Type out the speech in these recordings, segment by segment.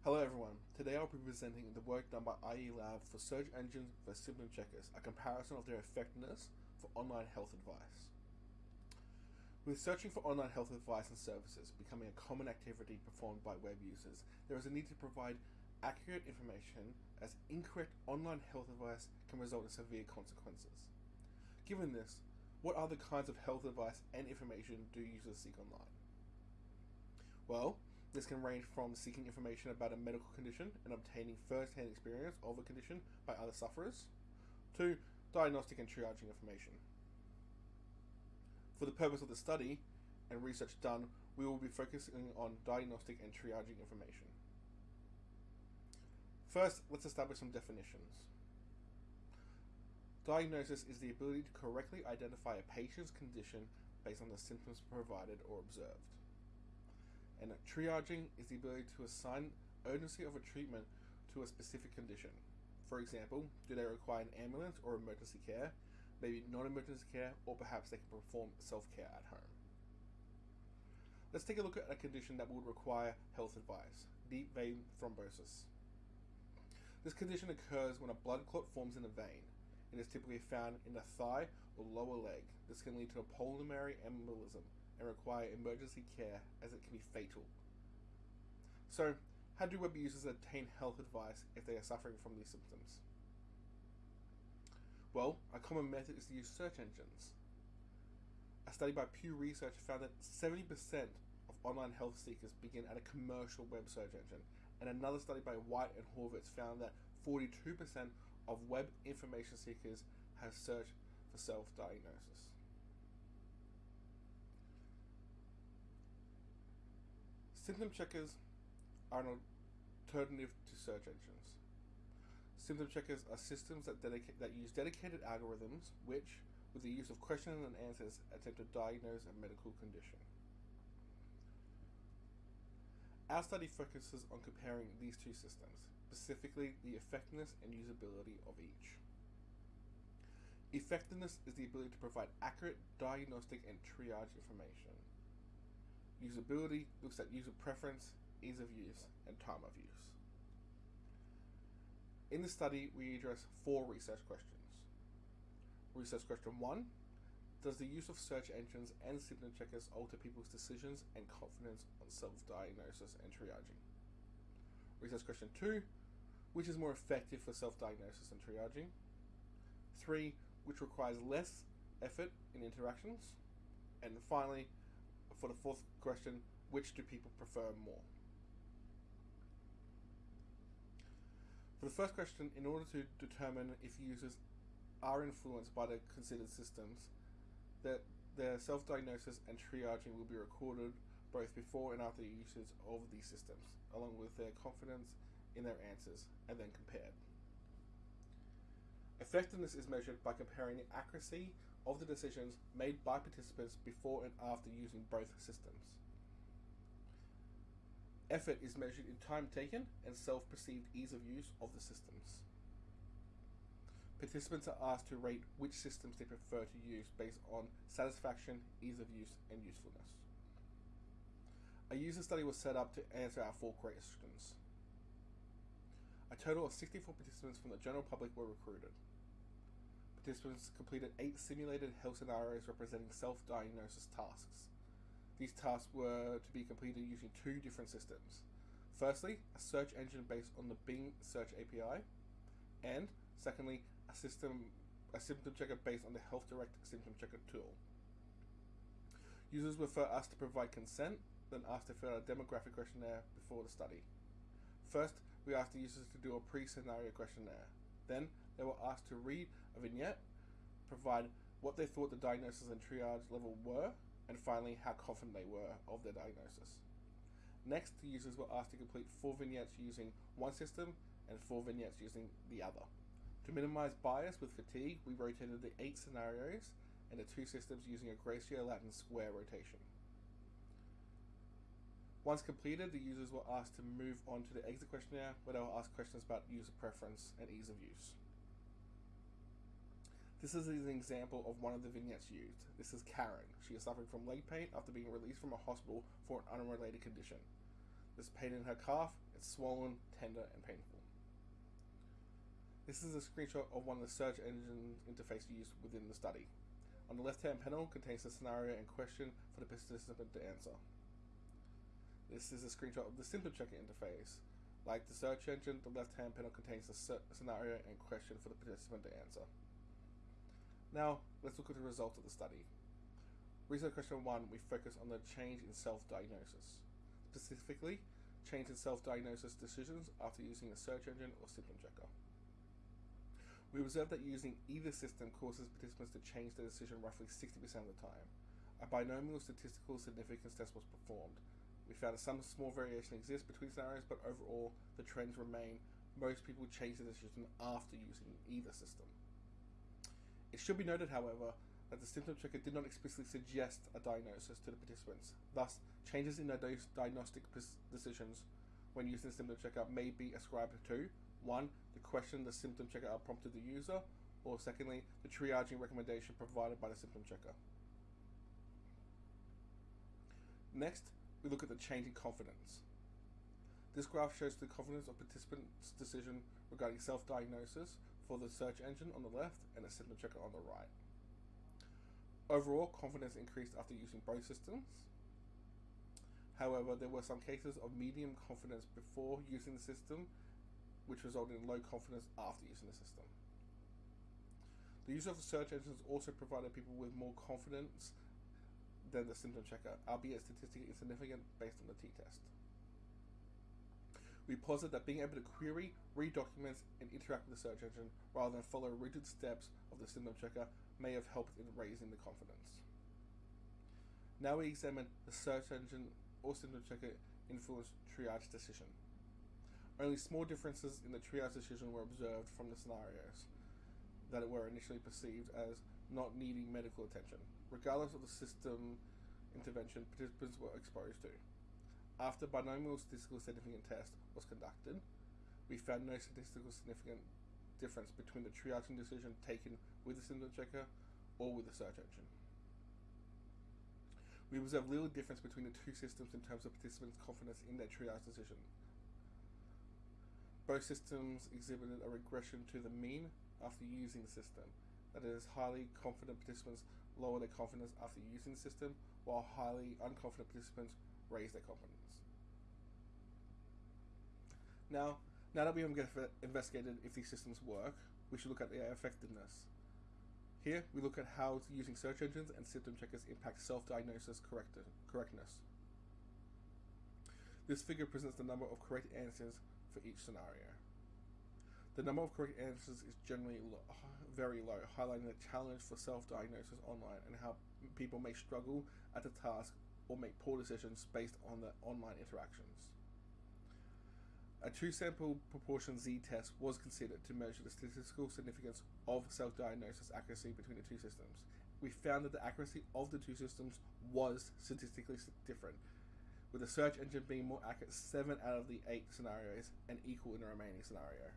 Hello everyone, today I'll be presenting the work done by IE Lab for search engines versus symptom checkers, a comparison of their effectiveness for online health advice. With searching for online health advice and services becoming a common activity performed by web users, there is a need to provide accurate information as incorrect online health advice can result in severe consequences. Given this, what other kinds of health advice and information do users seek online? Well, this can range from seeking information about a medical condition and obtaining first-hand experience of a condition by other sufferers, to diagnostic and triaging information. For the purpose of the study and research done, we will be focusing on diagnostic and triaging information. First, let's establish some definitions. Diagnosis is the ability to correctly identify a patient's condition based on the symptoms provided or observed. And triaging is the ability to assign urgency of a treatment to a specific condition. For example, do they require an ambulance or emergency care, maybe non-emergency care, or perhaps they can perform self-care at home. Let's take a look at a condition that would require health advice, deep vein thrombosis. This condition occurs when a blood clot forms in a vein. It is typically found in the thigh or lower leg. This can lead to a pulmonary embolism, and require emergency care as it can be fatal. So, how do web users obtain health advice if they are suffering from these symptoms? Well, a common method is to use search engines. A study by Pew Research found that 70% of online health seekers begin at a commercial web search engine, and another study by White and Horvitz found that 42% of web information seekers have searched for self-diagnosis. Symptom checkers are an alternative to search engines. Symptom checkers are systems that, that use dedicated algorithms which, with the use of questions and answers, attempt to diagnose a medical condition. Our study focuses on comparing these two systems, specifically the effectiveness and usability of each. Effectiveness is the ability to provide accurate diagnostic and triage information. Usability looks at user preference, ease of use, and time of use. In the study, we address four research questions. Research question one, does the use of search engines and symptom checkers alter people's decisions and confidence on self-diagnosis and triaging? Research question two, which is more effective for self-diagnosis and triaging? Three, which requires less effort in interactions? And finally, for the fourth question, which do people prefer more? For the first question, in order to determine if users are influenced by the considered systems, that their self-diagnosis and triaging will be recorded both before and after the usage of these systems, along with their confidence in their answers, and then compared. Effectiveness is measured by comparing the accuracy of the decisions made by participants before and after using both systems. Effort is measured in time taken and self-perceived ease of use of the systems. Participants are asked to rate which systems they prefer to use based on satisfaction, ease of use, and usefulness. A user study was set up to answer our four questions. A total of 64 participants from the general public were recruited. Participants completed eight simulated health scenarios representing self-diagnosis tasks. These tasks were to be completed using two different systems. Firstly, a search engine based on the Bing Search API, and secondly, a system a symptom checker based on the healthdirect Symptom Checker tool. Users were first asked to provide consent, then asked to fill out a demographic questionnaire before the study. First, we asked the users to do a pre-scenario questionnaire. Then they were asked to read a vignette, provide what they thought the diagnosis and triage level were, and finally how confident they were of their diagnosis. Next, the users were asked to complete four vignettes using one system and four vignettes using the other. To minimize bias with fatigue, we rotated the eight scenarios and the two systems using a Graeco-Latin square rotation. Once completed, the users were asked to move on to the exit questionnaire where they were asked questions about user preference and ease of use. This is an example of one of the vignettes used. This is Karen. She is suffering from leg pain after being released from a hospital for an unrelated condition. There's pain in her calf, It's swollen, tender, and painful. This is a screenshot of one of the search engine interface used within the study. On the left hand panel contains the scenario and question for the participant to answer. This is a screenshot of the symptom checker interface. Like the search engine, the left hand panel contains the scenario and question for the participant to answer. Now, let's look at the results of the study. Research question one, we focus on the change in self diagnosis. Specifically, change in self diagnosis decisions after using a search engine or symptom checker. We observed that using either system causes participants to change their decision roughly 60% of the time. A binomial statistical significance test was performed, we found that some small variation exists between scenarios, but overall the trends remain. Most people change their decision after using either system. It should be noted, however, that the symptom checker did not explicitly suggest a diagnosis to the participants. Thus, changes in their diagnostic decisions when using the symptom checker may be ascribed to one, the question the symptom checker prompted the user, or secondly, the triaging recommendation provided by the symptom checker. Next, we look at the change in confidence. This graph shows the confidence of participants' decision regarding self-diagnosis for the search engine on the left and a symptom checker on the right. Overall, confidence increased after using both systems. However, there were some cases of medium confidence before using the system, which resulted in low confidence after using the system. The use of the search engines also provided people with more confidence than the symptom checker, albeit statistically insignificant based on the t-test. We posit that being able to query, read documents, and interact with the search engine rather than follow rigid steps of the symptom checker may have helped in raising the confidence. Now we examine the search engine or symptom checker influence triage decision. Only small differences in the triage decision were observed from the scenarios that were initially perceived as not needing medical attention, regardless of the system intervention participants were exposed to. After binomial statistical significant test was conducted, we found no statistical significant difference between the triaging decision taken with the symptom checker or with the search engine. We observed little difference between the two systems in terms of participants' confidence in their triage decision. Both systems exhibited a regression to the mean after using the system, that is, highly confident participants lower their confidence after using the system, while highly unconfident participants raise their confidence. Now, now that we have investigated if these systems work, we should look at their effectiveness. Here, we look at how using search engines and symptom checkers impact self-diagnosis correctness. This figure presents the number of correct answers for each scenario. The number of correct answers is generally very low, highlighting the challenge for self-diagnosis online and how people may struggle at the task or make poor decisions based on the online interactions. A two sample proportion z test was considered to measure the statistical significance of self diagnosis accuracy between the two systems. We found that the accuracy of the two systems was statistically different, with the search engine being more accurate 7 out of the 8 scenarios and equal in the remaining scenario.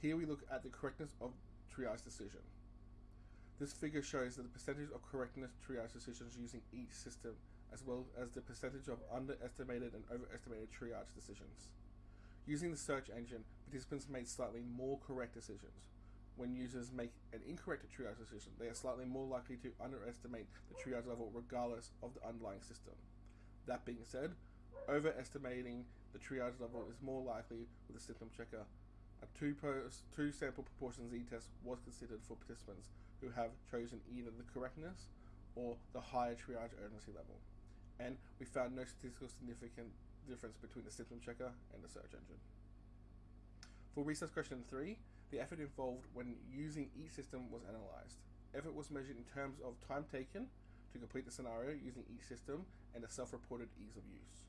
Here we look at the correctness of triage decision. This figure shows that the percentage of correctness triage decisions using each system, as well as the percentage of underestimated and overestimated triage decisions. Using the search engine, participants made slightly more correct decisions. When users make an incorrect triage decision, they are slightly more likely to underestimate the triage level regardless of the underlying system. That being said, overestimating the triage level is more likely with a symptom checker a two, two sample proportion z-test was considered for participants who have chosen either the correctness or the higher triage urgency level. And we found no statistical significant difference between the symptom checker and the search engine. For research question 3, the effort involved when using each system was analysed. Effort was measured in terms of time taken to complete the scenario using each system and the self-reported ease of use.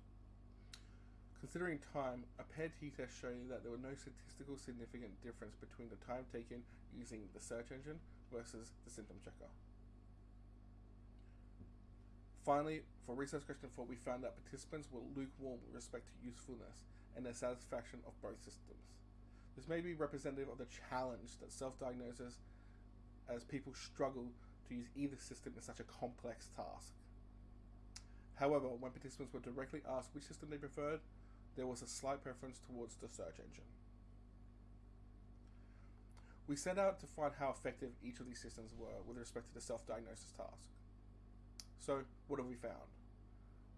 Considering time, a paired t-test showed that there was no statistical significant difference between the time taken using the search engine versus the symptom checker. Finally, for research question 4, we found that participants were lukewarm with respect to usefulness and their satisfaction of both systems. This may be representative of the challenge that self-diagnosis as people struggle to use either system in such a complex task. However, when participants were directly asked which system they preferred, there was a slight preference towards the search engine. We set out to find how effective each of these systems were with respect to the self diagnosis task. So, what have we found?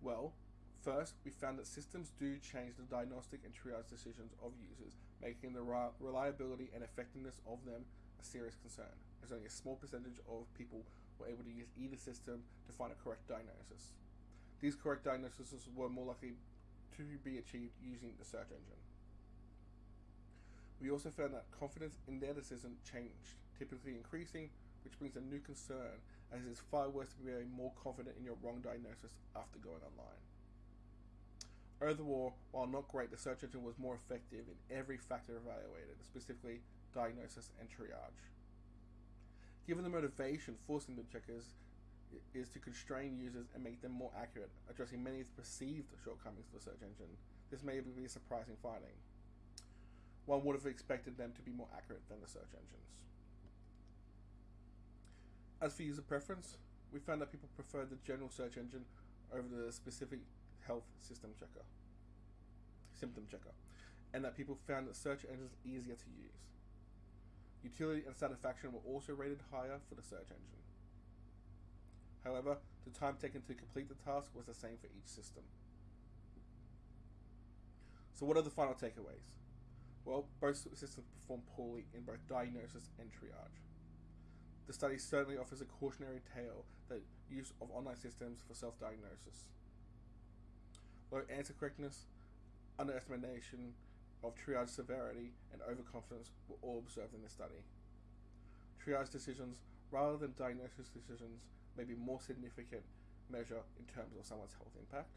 Well, first, we found that systems do change the diagnostic and triage decisions of users, making the reliability and effectiveness of them a serious concern, as only a small percentage of people were able to use either system to find a correct diagnosis. These correct diagnoses were more likely to be achieved using the search engine. We also found that confidence in their decision changed, typically increasing, which brings a new concern, as it is far worse to be more confident in your wrong diagnosis after going online. Overall, while not great, the search engine was more effective in every factor evaluated, specifically diagnosis and triage. Given the motivation for symptom checkers is to constrain users and make them more accurate, addressing many of the perceived shortcomings of the search engine. This may be a surprising finding. One would have expected them to be more accurate than the search engines. As for user preference, we found that people preferred the general search engine over the specific health system checker, symptom checker, and that people found that search engines easier to use. Utility and satisfaction were also rated higher for the search engine. However, the time taken to complete the task was the same for each system. So, what are the final takeaways? Well, both systems perform poorly in both diagnosis and triage. The study certainly offers a cautionary tale that use of online systems for self diagnosis. Low answer correctness, underestimation of triage severity, and overconfidence were all observed in the study. Triage decisions, rather than diagnosis decisions, maybe more significant measure in terms of someone's health impact.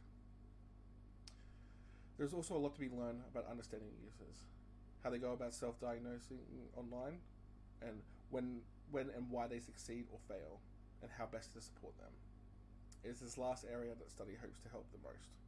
There's also a lot to be learned about understanding users, how they go about self-diagnosing online, and when, when and why they succeed or fail, and how best to support them. It is this last area that study hopes to help the most.